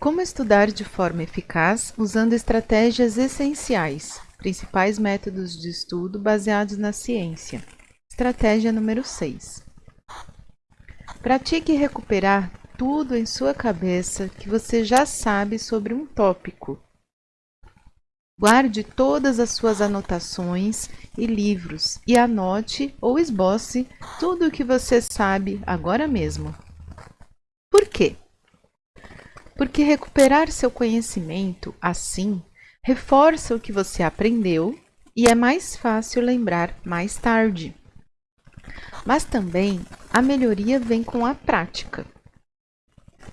Como estudar de forma eficaz usando estratégias essenciais, principais métodos de estudo baseados na ciência. Estratégia número 6. Pratique recuperar tudo em sua cabeça que você já sabe sobre um tópico. Guarde todas as suas anotações e livros e anote ou esboce tudo o que você sabe agora mesmo. Por quê? Porque recuperar seu conhecimento assim reforça o que você aprendeu e é mais fácil lembrar mais tarde. Mas também a melhoria vem com a prática.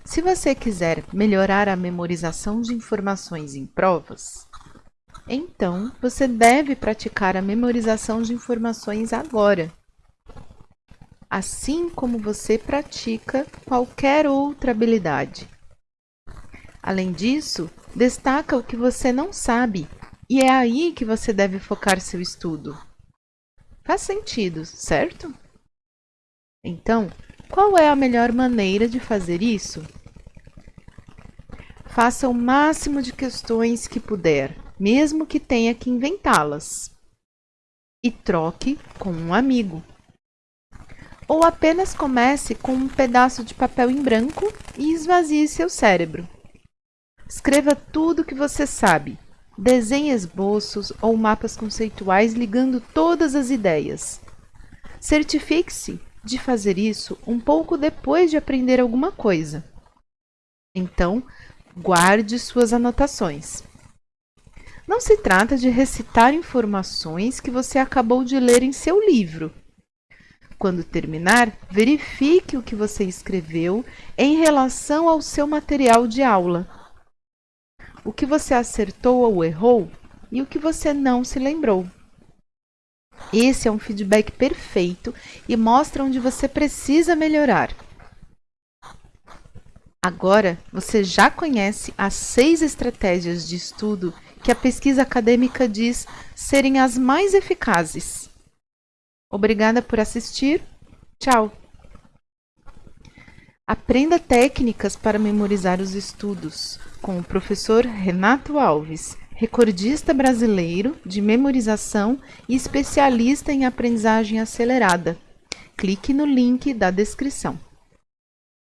Se você quiser melhorar a memorização de informações em provas, então você deve praticar a memorização de informações agora, assim como você pratica qualquer outra habilidade. Além disso, destaca o que você não sabe e é aí que você deve focar seu estudo. Faz sentido, certo? Então, qual é a melhor maneira de fazer isso? Faça o máximo de questões que puder, mesmo que tenha que inventá-las. E troque com um amigo. Ou apenas comece com um pedaço de papel em branco e esvazie seu cérebro. Escreva tudo o que você sabe. Desenhe esboços ou mapas conceituais ligando todas as ideias. Certifique-se de fazer isso um pouco depois de aprender alguma coisa. Então, Guarde suas anotações. Não se trata de recitar informações que você acabou de ler em seu livro. Quando terminar, verifique o que você escreveu em relação ao seu material de aula. O que você acertou ou errou e o que você não se lembrou. Esse é um feedback perfeito e mostra onde você precisa melhorar. Agora você já conhece as seis estratégias de estudo que a pesquisa acadêmica diz serem as mais eficazes. Obrigada por assistir. Tchau! Aprenda técnicas para memorizar os estudos com o professor Renato Alves, recordista brasileiro de memorização e especialista em aprendizagem acelerada. Clique no link da descrição.